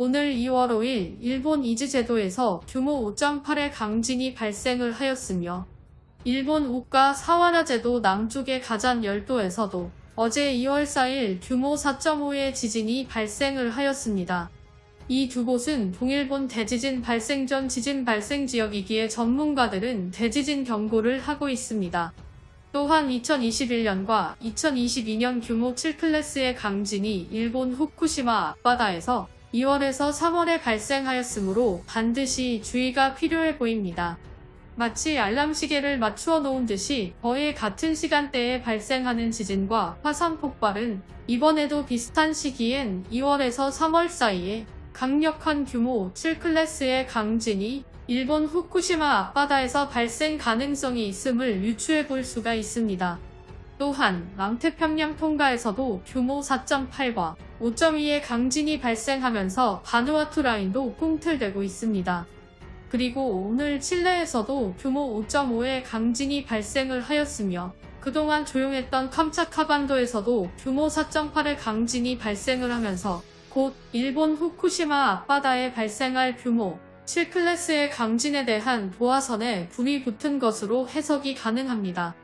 오늘 2월 5일 일본 이즈제도에서 규모 5.8의 강진이 발생을 하였으며 일본 우가 사와라제도 남쪽의 가잔 열도에서도 어제 2월 4일 규모 4.5의 지진이 발생을 하였습니다. 이 두 곳은 동일본 대지진 발생 전 지진 발생 지역이기에 전문가들은 대지진 경고를 하고 있습니다. 또한 2021년과 2022년 규모 7클래스의 강진이 일본 후쿠시마 앞바다에서 2월에서 3월에 발생하였으므로 반드시 주의가 필요해 보입니다. 마치 알람 시계를 맞추어 놓은 듯이 거의 같은 시간대에 발생하는 지진과 화산 폭발은 이번에도 비슷한 시기엔 2월에서 3월 사이에 강력한 규모 7클래스의 강진이 일본 후쿠시마 앞바다에서 발생 가능성이 있음을 유추해 볼 수가 있습니다. 또한 남태평양 통가에서도 규모 4.8과 5.2의 강진이 발생하면서 바누아투 라인도 꿈틀대고 있습니다. 그리고 오늘 칠레에서도 규모 5.5의 강진이 발생을 하였으며 그동안 조용했던 캄차카반도에서도 규모 4.8의 강진이 발생을 하면서 곧 일본 후쿠시마 앞바다에 발생할 규모 7클래스의 강진에 대한 도화선에 불이 붙은 것으로 해석이 가능합니다.